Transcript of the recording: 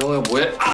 뭐야 뭐해? 아!